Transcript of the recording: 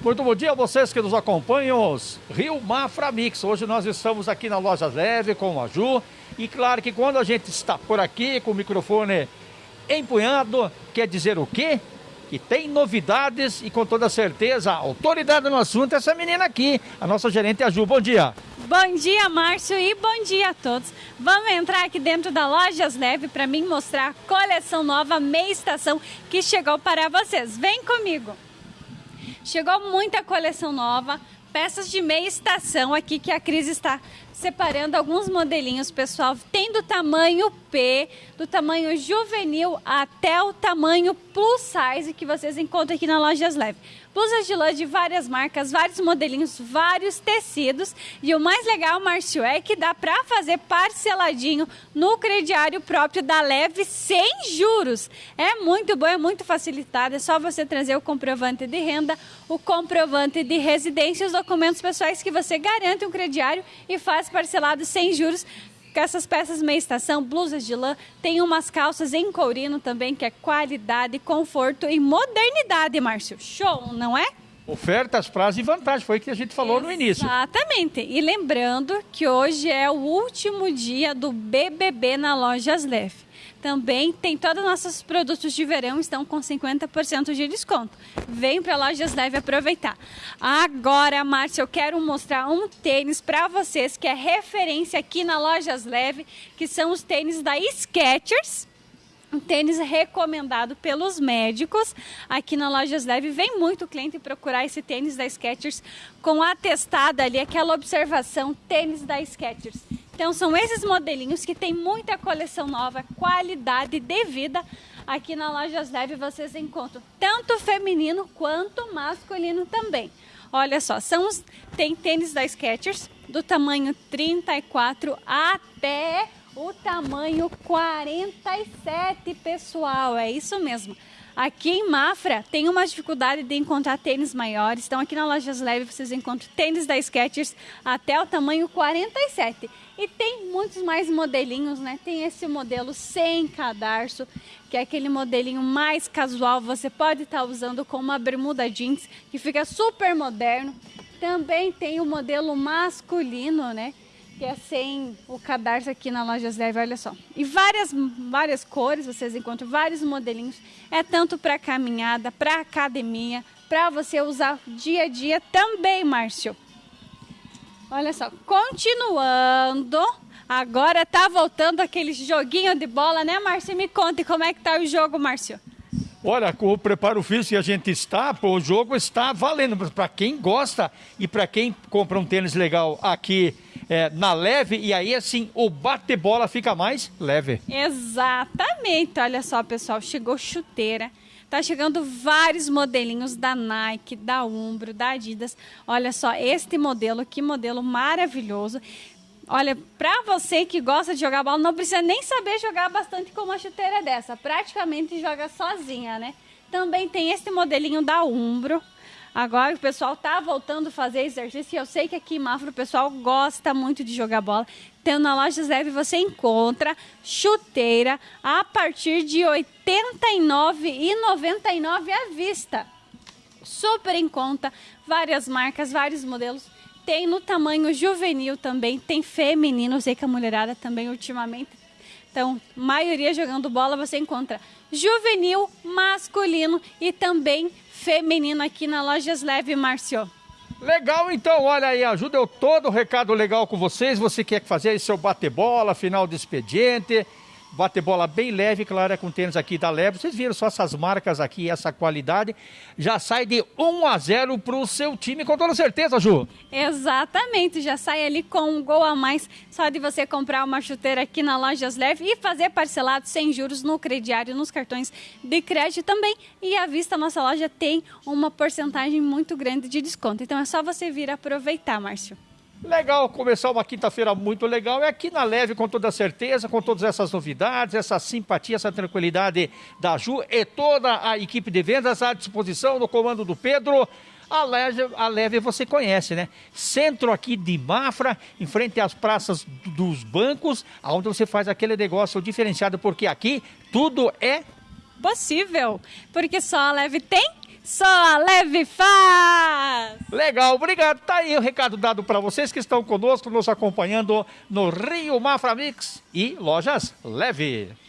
Muito bom dia a vocês que nos acompanham, Rio Mafra Mix. Hoje nós estamos aqui na Loja Leve com a Ju. E claro que quando a gente está por aqui com o microfone empunhado, quer dizer o quê? Que tem novidades e com toda certeza, a autoridade no assunto é essa menina aqui, a nossa gerente a Ju. Bom dia. Bom dia, Márcio, e bom dia a todos. Vamos entrar aqui dentro da Lojas Leve para mim mostrar a coleção nova meia estação que chegou para vocês. Vem comigo. Chegou muita coleção nova, peças de meia estação aqui que a Cris está separando alguns modelinhos, pessoal. Tem do tamanho P, do tamanho juvenil até o tamanho plus size que vocês encontram aqui na Lojas Leve. Blusas de lã de várias marcas, vários modelinhos, vários tecidos. E o mais legal, Márcio, é que dá para fazer parceladinho no crediário próprio da Leve sem juros. É muito bom, é muito facilitado. É só você trazer o comprovante de renda, o comprovante de residência os documentos pessoais que você garante um crediário e faz parcelado sem juros com essas peças meia estação, blusas de lã, tem umas calças em courino também, que é qualidade, conforto e modernidade, Márcio. Show, não é? Ofertas, prazos e vantagens, foi o que a gente falou Exatamente. no início. Exatamente. E lembrando que hoje é o último dia do BBB na Lojas Leve. Também tem todos os nossos produtos de verão estão com 50% de desconto. Vem para Lojas Leve aproveitar. Agora, Márcia, eu quero mostrar um tênis para vocês que é referência aqui na Lojas Leve, que são os tênis da Skechers um tênis recomendado pelos médicos. Aqui na Lojas Leve vem muito cliente procurar esse tênis da Skechers com atestada ali, aquela observação, tênis da Skechers. Então são esses modelinhos que tem muita coleção nova, qualidade de vida. Aqui na Lojas Leve vocês encontram tanto feminino quanto masculino também. Olha só, são os, tem tênis da Skechers do tamanho 34 até o tamanho 47, pessoal. É isso mesmo. Aqui em Mafra tem uma dificuldade de encontrar tênis maiores. Então aqui na Lojas Leve vocês encontram tênis da Skechers até o tamanho 47. E tem muitos mais modelinhos, né? Tem esse modelo sem cadarço, que é aquele modelinho mais casual. Você pode estar tá usando com uma bermuda jeans, que fica super moderno. Também tem o modelo masculino, né? Que é sem o cadarço aqui na Lojas Leve, olha só. E várias, várias cores, vocês encontram vários modelinhos. É tanto para caminhada, para academia, para você usar dia a dia também, Márcio. Olha só, continuando, agora tá voltando aquele joguinho de bola, né, Márcio? Me conte como é que tá o jogo, Márcio. Olha, o preparo físico que a gente está, pô, o jogo está valendo para quem gosta e para quem compra um tênis legal aqui é, na leve e aí assim o bate-bola fica mais leve. Exatamente. Olha só, pessoal, chegou chuteira. Tá chegando vários modelinhos da Nike, da Umbro, da Adidas. Olha só este modelo, que modelo maravilhoso. Olha, para você que gosta de jogar bola, não precisa nem saber jogar bastante com uma chuteira dessa. Praticamente joga sozinha, né? Também tem este modelinho da Umbro. Agora o pessoal tá voltando a fazer exercício eu sei que aqui em Mafra o pessoal gosta muito de jogar bola. Então na loja Leve você encontra chuteira a partir de R$ 89,99 à vista. Super em conta, várias marcas, vários modelos. Tem no tamanho juvenil também, tem feminino, eu sei que a mulherada também ultimamente então, maioria jogando bola você encontra juvenil, masculino e também feminino aqui na Lojas Leve, Márcio. Legal, então, olha aí, ajuda eu todo o recado legal com vocês. Você quer fazer aí seu bate-bola, final de expediente, bate-bola bem leve, claro, é com tênis aqui da Leve. Vocês viram só essas marcas aqui, essa qualidade. Já sai de 1 a 0 para o seu time, com toda certeza, Ju. Exatamente, já sai ali com um gol a mais, só de você comprar uma chuteira aqui na Lojas Leve e fazer parcelado sem juros no crediário, nos cartões de crédito também. E à vista, nossa loja tem uma porcentagem muito grande de desconto. Então é só você vir aproveitar, Márcio. Legal, começar uma quinta-feira muito legal. É aqui na Leve, com toda certeza, com todas essas novidades, essa simpatia, essa tranquilidade da Ju e toda a equipe de vendas à disposição no comando do Pedro. A Leve, a Leve você conhece, né? Centro aqui de Mafra, em frente às praças dos bancos, onde você faz aquele negócio diferenciado, porque aqui tudo é possível. Porque só a Leve tem Só a Leve faz! Legal, obrigado. Tá aí o recado dado para vocês que estão conosco, nos acompanhando no Rio Mafra Mix e Lojas Leve.